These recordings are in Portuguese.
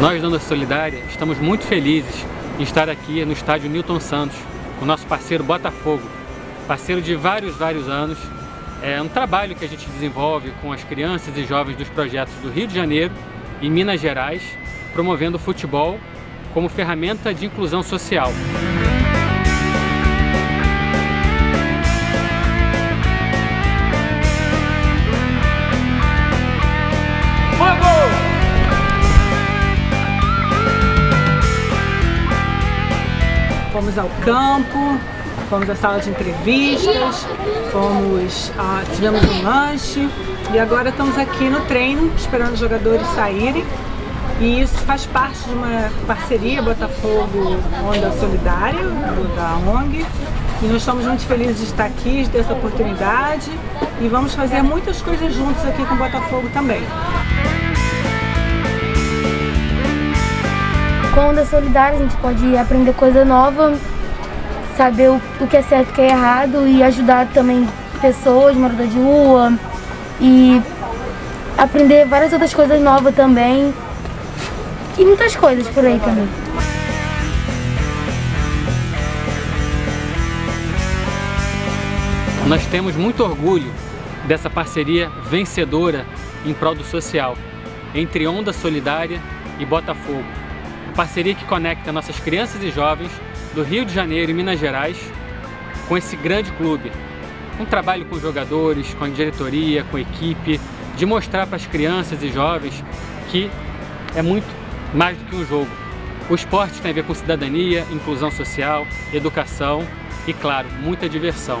Nós da Onda Solidária estamos muito felizes em estar aqui no estádio Newton Santos, com nosso parceiro Botafogo, parceiro de vários, vários anos. É um trabalho que a gente desenvolve com as crianças e jovens dos projetos do Rio de Janeiro e Minas Gerais, promovendo o futebol como ferramenta de inclusão social. Fomos ao campo, fomos à sala de entrevistas, fomos, ah, tivemos um lanche e agora estamos aqui no treino esperando os jogadores saírem. E isso faz parte de uma parceria Botafogo Onda Solidária, da ONG. E nós estamos muito felizes de estar aqui, de ter essa oportunidade. E vamos fazer muitas coisas juntos aqui com o Botafogo também. Com Onda Solidária a gente pode aprender coisa nova, saber o, o que é certo e o que é errado e ajudar também pessoas, morador de rua e aprender várias outras coisas novas também e muitas coisas por aí também. Nós temos muito orgulho dessa parceria vencedora em prol do social entre Onda Solidária e Botafogo parceria que conecta nossas crianças e jovens do Rio de Janeiro e Minas Gerais com esse grande clube. Um trabalho com jogadores, com a diretoria, com equipe, de mostrar para as crianças e jovens que é muito mais do que um jogo. O esporte tem a ver com cidadania, inclusão social, educação e, claro, muita diversão.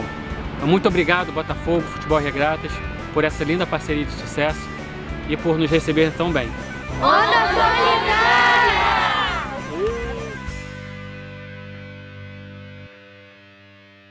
Muito obrigado, Botafogo, Futebol Regratas, por essa linda parceria de sucesso e por nos receber tão bem.